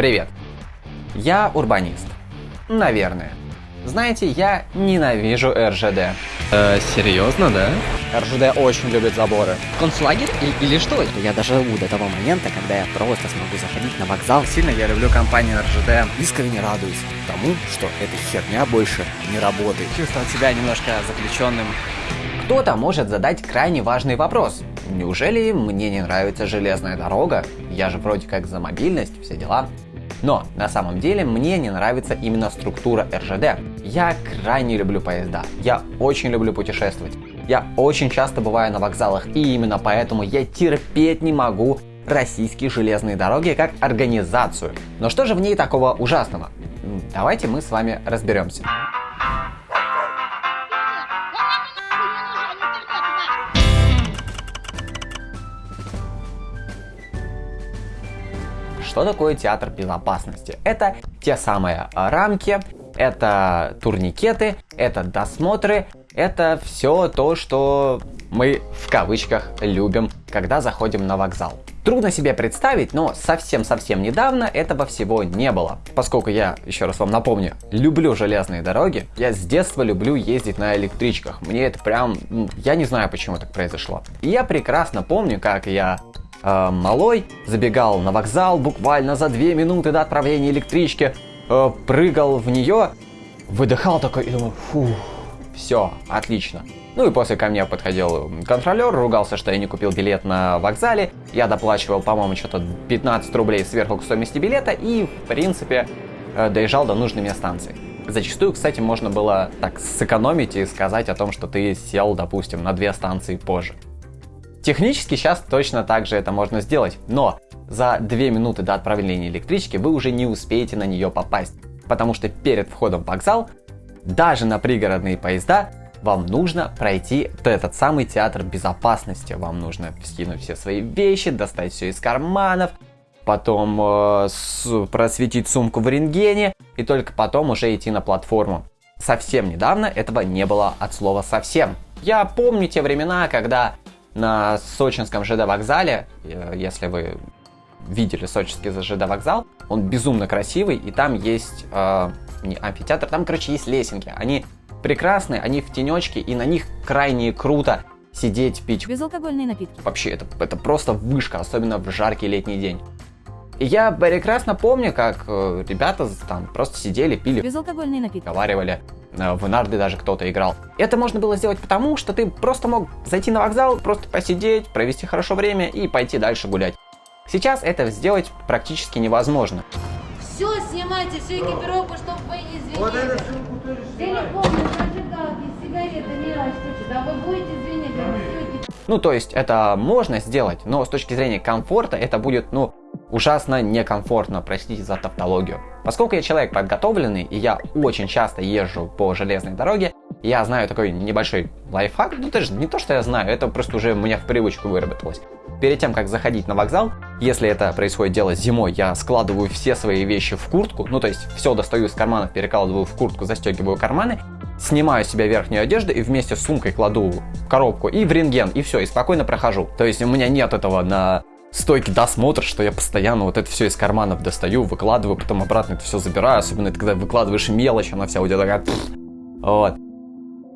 Привет. Я урбанист. Наверное. Знаете, я ненавижу РЖД. Э, серьезно, да? РЖД очень любит заборы. Концлагерь или, или что? Я доживу до того момента, когда я просто смогу заходить на вокзал. Сильно я люблю компанию РЖД. Искренне радуюсь тому, что эта херня больше не работает. Чувствовал себя немножко заключенным. Кто-то может задать крайне важный вопрос. Неужели мне не нравится железная дорога? Я же вроде как за мобильность, все дела. Но на самом деле мне не нравится именно структура РЖД. Я крайне люблю поезда, я очень люблю путешествовать. Я очень часто бываю на вокзалах, и именно поэтому я терпеть не могу российские железные дороги как организацию. Но что же в ней такого ужасного? Давайте мы с вами разберемся. Что такое театр безопасности? Это те самые рамки, это турникеты, это досмотры, это все то, что мы в кавычках любим, когда заходим на вокзал. Трудно себе представить, но совсем-совсем недавно этого всего не было. Поскольку я, еще раз вам напомню, люблю железные дороги, я с детства люблю ездить на электричках. Мне это прям... Я не знаю, почему так произошло. И я прекрасно помню, как я э, малой, забегал на вокзал буквально за две минуты до отправления электрички, э, прыгал в нее, выдыхал такой и думаю, фу, все, отлично. Ну и после ко мне подходил контролер, ругался, что я не купил билет на вокзале. Я доплачивал, по-моему, что-то 15 рублей сверху к стоимости билета и, в принципе, э, доезжал до нужной мне станции. Зачастую, кстати, можно было так сэкономить и сказать о том, что ты сел, допустим, на две станции позже. Технически сейчас точно так же это можно сделать, но за 2 минуты до отправления электрички вы уже не успеете на нее попасть, потому что перед входом в вокзал, даже на пригородные поезда, вам нужно пройти этот самый театр безопасности. Вам нужно скинуть все свои вещи, достать все из карманов, потом э, с, просветить сумку в рентгене и только потом уже идти на платформу. Совсем недавно этого не было от слова совсем. Я помню те времена, когда на сочинском ЖД вокзале, э, если вы видели сочинский ЖД вокзал, он безумно красивый, и там есть э, не амфитеатр, там, короче, есть лесенки. Они прекрасные, они в тенечке, и на них крайне круто сидеть, пить. Безалкогольные напитки. Вообще, это, это просто вышка, особенно в жаркий летний день. И я прекрасно помню, как э, ребята там просто сидели, пили, Безалкогольные напитки. разговаривали, в нарды даже кто-то играл. Это можно было сделать потому, что ты просто мог зайти на вокзал, просто посидеть, провести хорошо время и пойти дальше гулять. Сейчас это сделать практически невозможно. Все снимайте, всю экипировку, чтобы вы не извинили. Телефоны, зажигалки, сигареты, мелочь, что Да вы будете извинить, все Ну, то есть это можно сделать, но с точки зрения комфорта это будет, ну, ужасно некомфортно, простите за тавтологию. Поскольку я человек подготовленный, и я очень часто езжу по железной дороге, я знаю такой небольшой лайфхак, ну даже не то, что я знаю, это просто уже у меня в привычку выработалось. Перед тем, как заходить на вокзал, если это происходит дело зимой, я складываю все свои вещи в куртку, ну то есть все достаю из карманов, перекладываю в куртку, застегиваю карманы, снимаю себе верхнюю одежду и вместе с сумкой кладу в коробку и в рентген, и все, и спокойно прохожу. То есть у меня нет этого на стойке досмотра, что я постоянно вот это все из карманов достаю, выкладываю, потом обратно это все забираю, особенно это когда выкладываешь мелочь, она вся у тебя такая... Вот.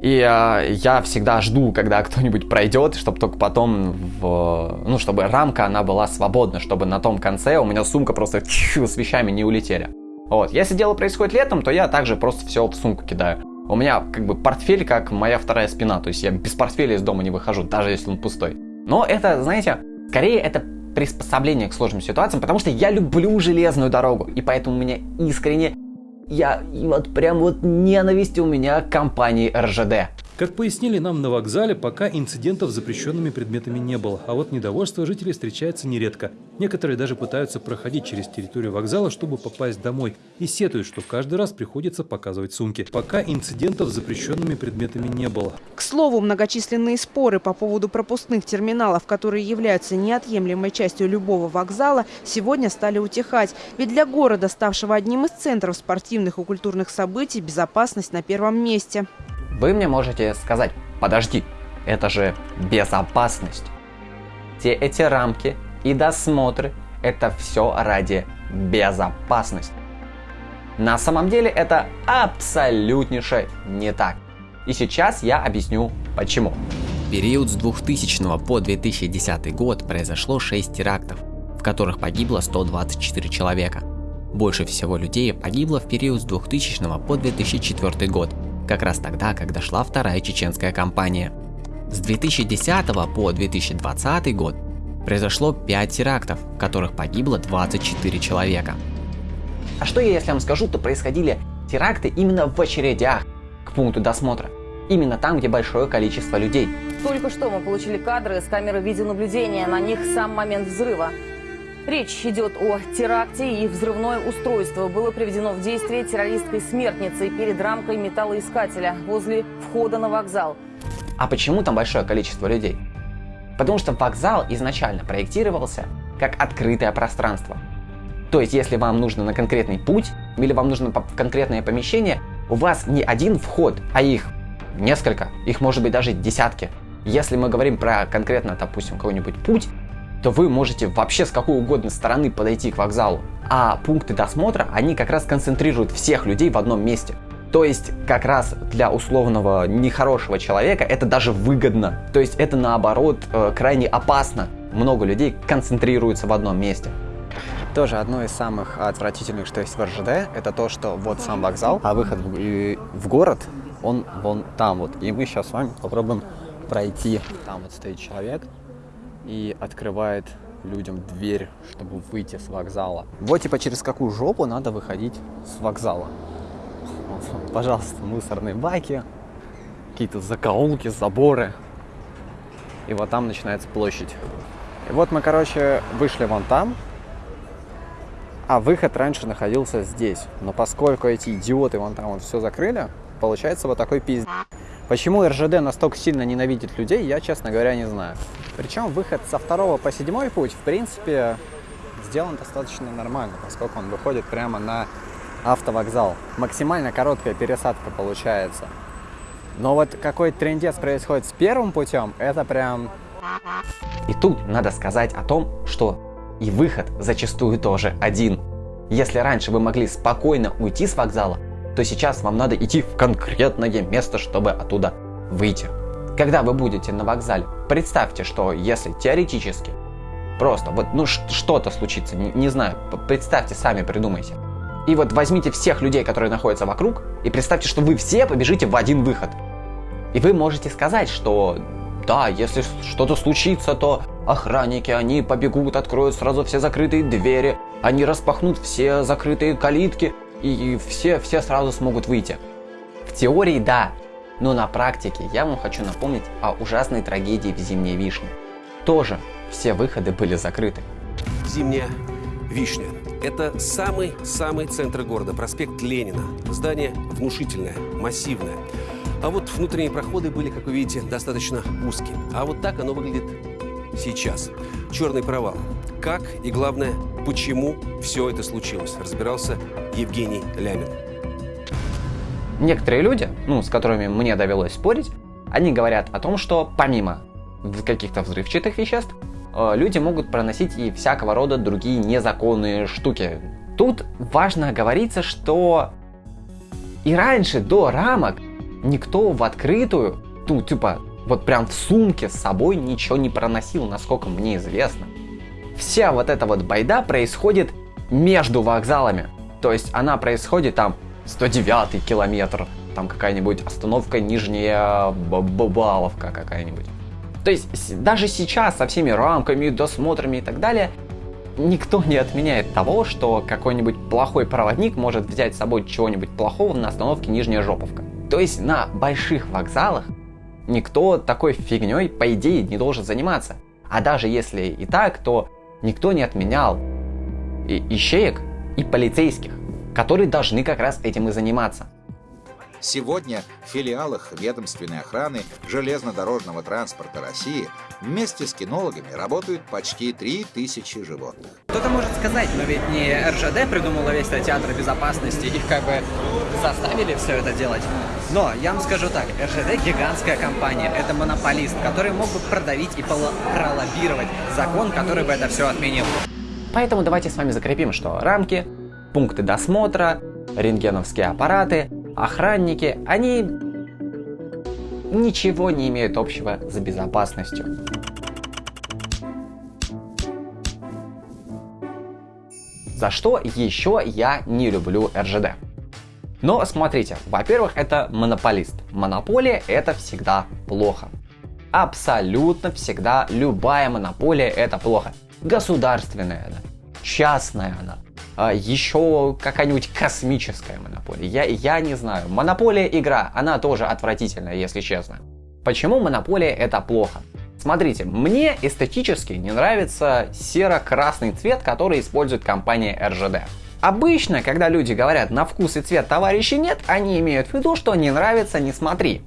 И э, я всегда жду, когда кто-нибудь пройдет, чтобы только потом, в, ну, чтобы рамка, она была свободна, чтобы на том конце у меня сумка просто чу, с вещами не улетели. Вот, если дело происходит летом, то я также просто все в сумку кидаю. У меня как бы портфель как моя вторая спина, то есть я без портфеля из дома не выхожу, даже если он пустой. Но это, знаете, скорее это приспособление к сложным ситуациям, потому что я люблю железную дорогу, и поэтому у меня искренне я вот прям вот ненависть у меня к компании РЖД. Как пояснили нам на вокзале, пока инцидентов с запрещенными предметами не было, а вот недовольство жителей встречается нередко. Некоторые даже пытаются проходить через территорию вокзала, чтобы попасть домой, и сетуют, что каждый раз приходится показывать сумки. Пока инцидентов с запрещенными предметами не было. К слову, многочисленные споры по поводу пропускных терминалов, которые являются неотъемлемой частью любого вокзала, сегодня стали утихать. Ведь для города, ставшего одним из центров спортивных и культурных событий, безопасность на первом месте. Вы мне можете сказать, подожди, это же безопасность. Все эти рамки и досмотры, это все ради безопасности. На самом деле это абсолютнейше не так. И сейчас я объясню почему. В период с 2000 по 2010 год произошло 6 терактов, в которых погибло 124 человека. Больше всего людей погибло в период с 2000 по 2004 год, как раз тогда, когда шла вторая чеченская кампания. С 2010 по 2020 год произошло 5 терактов, в которых погибло 24 человека. А что я, если вам скажу, то происходили теракты именно в очередях к пункту досмотра. Именно там, где большое количество людей. Только что мы получили кадры с камеры видеонаблюдения. На них сам момент взрыва. Речь идет о теракте и взрывное устройство было приведено в действие террористской смертницей перед рамкой металлоискателя возле входа на вокзал. А почему там большое количество людей? Потому что вокзал изначально проектировался как открытое пространство. То есть, если вам нужно на конкретный путь или вам нужно конкретное помещение, у вас не один вход, а их несколько, их может быть даже десятки. Если мы говорим про конкретно, допустим, какой-нибудь путь, то вы можете вообще с какой угодно стороны подойти к вокзалу. А пункты досмотра, они как раз концентрируют всех людей в одном месте. То есть, как раз для условного нехорошего человека это даже выгодно. То есть, это наоборот э, крайне опасно. Много людей концентрируются в одном месте. Тоже одно из самых отвратительных, что есть в РЖД, это то, что вот сам вокзал, а выход в, в город, он вон там вот. И мы сейчас с вами попробуем пройти. Там вот стоит человек и открывает людям дверь, чтобы выйти с вокзала. Вот типа через какую жопу надо выходить с вокзала. Вот, пожалуйста, мусорные баки, какие-то закоулки, заборы. И вот там начинается площадь. И вот мы, короче, вышли вон там, а выход раньше находился здесь. Но поскольку эти идиоты вон там вот все закрыли, получается вот такой пиздец. Почему РЖД настолько сильно ненавидит людей, я, честно говоря, не знаю. Причем выход со второго по седьмой путь, в принципе, сделан достаточно нормально, поскольку он выходит прямо на автовокзал. Максимально короткая пересадка получается. Но вот какой трендец происходит с первым путем, это прям... И тут надо сказать о том, что и выход зачастую тоже один. Если раньше вы могли спокойно уйти с вокзала, то сейчас вам надо идти в конкретное место, чтобы оттуда выйти. Когда вы будете на вокзале, представьте, что если теоретически просто вот ну что-то случится, не, не знаю, представьте, сами придумайте. И вот возьмите всех людей, которые находятся вокруг, и представьте, что вы все побежите в один выход. И вы можете сказать, что да, если что-то случится, то охранники, они побегут, откроют сразу все закрытые двери, они распахнут все закрытые калитки, и все, все сразу смогут выйти. В теории да, но на практике я вам хочу напомнить о ужасной трагедии в Зимней Вишне. Тоже все выходы были закрыты. Зимняя Вишня. Это самый-самый центр города, проспект Ленина. Здание внушительное, массивное. А вот внутренние проходы были, как вы видите, достаточно узкие. А вот так оно выглядит сейчас. Черный провал. Как и, главное, почему все это случилось, разбирался Евгений Лямин. Некоторые люди, ну, с которыми мне довелось спорить, они говорят о том, что помимо каких-то взрывчатых веществ, э, люди могут проносить и всякого рода другие незаконные штуки. Тут важно говориться, что и раньше, до рамок, никто в открытую, ну, типа, вот прям в сумке с собой ничего не проносил, насколько мне известно. Вся вот эта вот байда происходит между вокзалами. То есть она происходит там 109 километр, там какая-нибудь остановка Нижняя Бабаловка какая-нибудь. То есть даже сейчас со всеми рамками, досмотрами и так далее, никто не отменяет того, что какой-нибудь плохой проводник может взять с собой чего-нибудь плохого на остановке Нижняя Жоповка. То есть на больших вокзалах никто такой фигней, по идее, не должен заниматься. А даже если и так, то никто не отменял и ищеек и полицейских, которые должны как раз этим и заниматься. Сегодня в филиалах ведомственной охраны железнодорожного транспорта России вместе с кинологами работают почти 3000 животных. Кто-то может сказать, но ведь не РЖД придумала весь этот театр безопасности, их как бы заставили все это делать. Но я вам скажу так, РЖД гигантская компания, это монополист, который мог бы продавить и пролоббировать закон, который бы это все отменил. Поэтому давайте с вами закрепим, что рамки, пункты досмотра, рентгеновские аппараты, охранники, они ничего не имеют общего с безопасностью. За что еще я не люблю РЖД? Но смотрите, во-первых, это монополист. Монополия это всегда плохо. Абсолютно всегда любая монополия это плохо. Государственная она, частная она, еще какая-нибудь космическая монополия. Я, я не знаю. Монополия игра, она тоже отвратительная, если честно. Почему монополия это плохо? Смотрите, мне эстетически не нравится серо-красный цвет, который использует компания RGD. Обычно, когда люди говорят «на вкус и цвет товарищей нет», они имеют в виду, что не нравится «не смотри».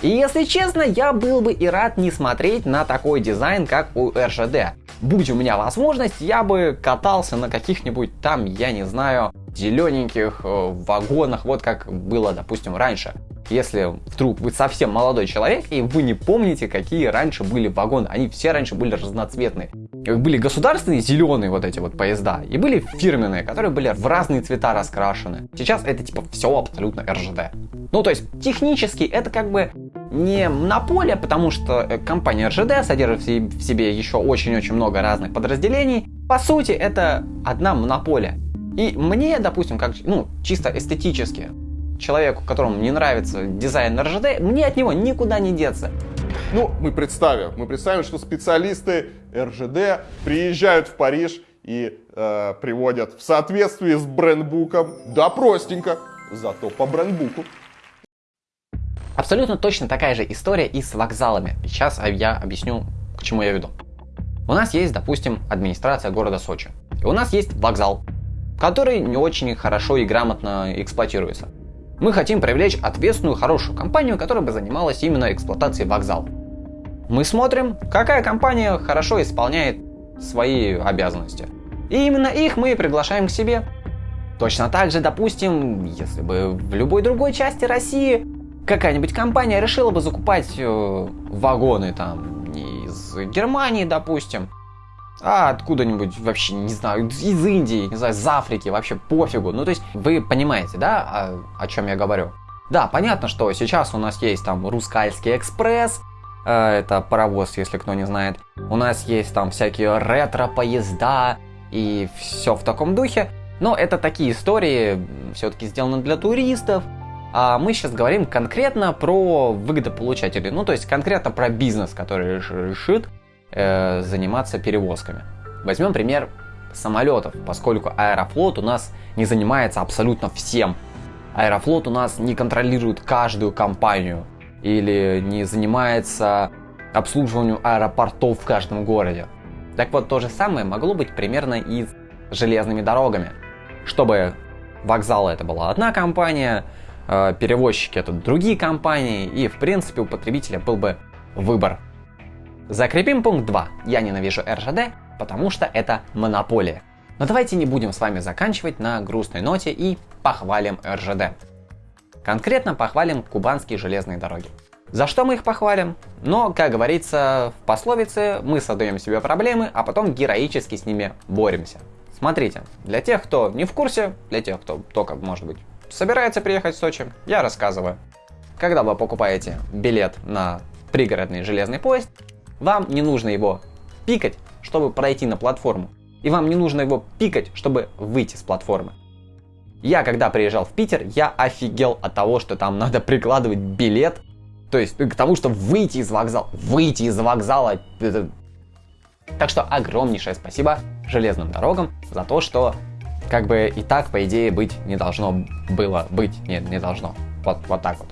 И если честно, я был бы и рад не смотреть на такой дизайн, как у RGD. Будь у меня возможность, я бы катался на каких-нибудь там, я не знаю, зелененьких э, вагонах, вот как было, допустим, раньше. Если вдруг вы совсем молодой человек и вы не помните, какие раньше были вагоны, они все раньше были разноцветные. Были государственные зеленые вот эти вот поезда, и были фирменные, которые были в разные цвета раскрашены. Сейчас это типа все абсолютно РЖД. Ну то есть технически это как бы не монополия, потому что э, компания РЖД содержит в себе еще очень-очень много разных подразделений. По сути это одна монополия. И мне, допустим, как ну, чисто эстетически, человеку, которому не нравится дизайн РЖД, мне от него никуда не деться. Ну, мы представим, мы представим, что специалисты РЖД приезжают в Париж и э, приводят в соответствии с брендбуком, да простенько, зато по брендбуку. Абсолютно точно такая же история и с вокзалами. Сейчас я объясню, к чему я веду. У нас есть, допустим, администрация города Сочи. И у нас есть вокзал, который не очень хорошо и грамотно эксплуатируется. Мы хотим привлечь ответственную, хорошую компанию, которая бы занималась именно эксплуатацией вокзала. Мы смотрим, какая компания хорошо исполняет свои обязанности. И именно их мы приглашаем к себе. Точно так же, допустим, если бы в любой другой части России какая-нибудь компания решила бы закупать э, вагоны там не из Германии, допустим, а откуда-нибудь вообще, не знаю, из Индии, не знаю, из Африки, вообще пофигу. Ну, то есть, вы понимаете, да, о, о чем я говорю? Да, понятно, что сейчас у нас есть там Рускальский экспресс, э, это паровоз, если кто не знает. У нас есть там всякие ретро-поезда и все в таком духе. Но это такие истории, все-таки сделаны для туристов. А мы сейчас говорим конкретно про выгодополучателей, ну то есть конкретно про бизнес, который решит э, заниматься перевозками. Возьмем пример самолетов, поскольку Аэрофлот у нас не занимается абсолютно всем. Аэрофлот у нас не контролирует каждую компанию или не занимается обслуживанием аэропортов в каждом городе. Так вот, то же самое могло быть примерно и с железными дорогами. Чтобы вокзалы это была одна компания, э, перевозчики это другие компании, и в принципе у потребителя был бы выбор Закрепим пункт 2. Я ненавижу РЖД, потому что это монополия. Но давайте не будем с вами заканчивать на грустной ноте и похвалим РЖД. Конкретно похвалим кубанские железные дороги. За что мы их похвалим? Но, как говорится в пословице, мы создаем себе проблемы, а потом героически с ними боремся. Смотрите, для тех, кто не в курсе, для тех, кто только, может быть, собирается приехать в Сочи, я рассказываю. Когда вы покупаете билет на пригородный железный поезд, вам не нужно его пикать, чтобы пройти на платформу. И вам не нужно его пикать, чтобы выйти с платформы. Я когда приезжал в Питер, я офигел от того, что там надо прикладывать билет. То есть к тому, что выйти из вокзала. Выйти из вокзала. Так что огромнейшее спасибо железным дорогам за то, что как бы и так, по идее, быть не должно было быть. Нет, не должно. Вот, вот так вот.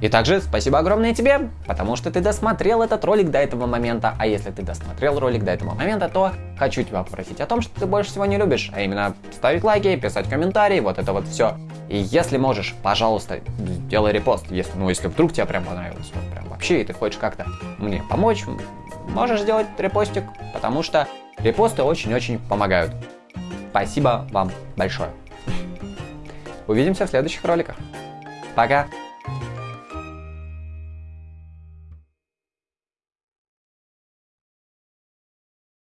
И также спасибо огромное тебе, потому что ты досмотрел этот ролик до этого момента. А если ты досмотрел ролик до этого момента, то хочу тебя попросить о том, что ты больше всего не любишь, а именно ставить лайки, писать комментарии, вот это вот все. И если можешь, пожалуйста, делай репост, если, ну, если вдруг тебе прям понравилось, ну, прям вообще, и ты хочешь как-то мне помочь, можешь сделать репостик, потому что репосты очень-очень помогают. Спасибо вам большое. Увидимся в следующих роликах. Пока!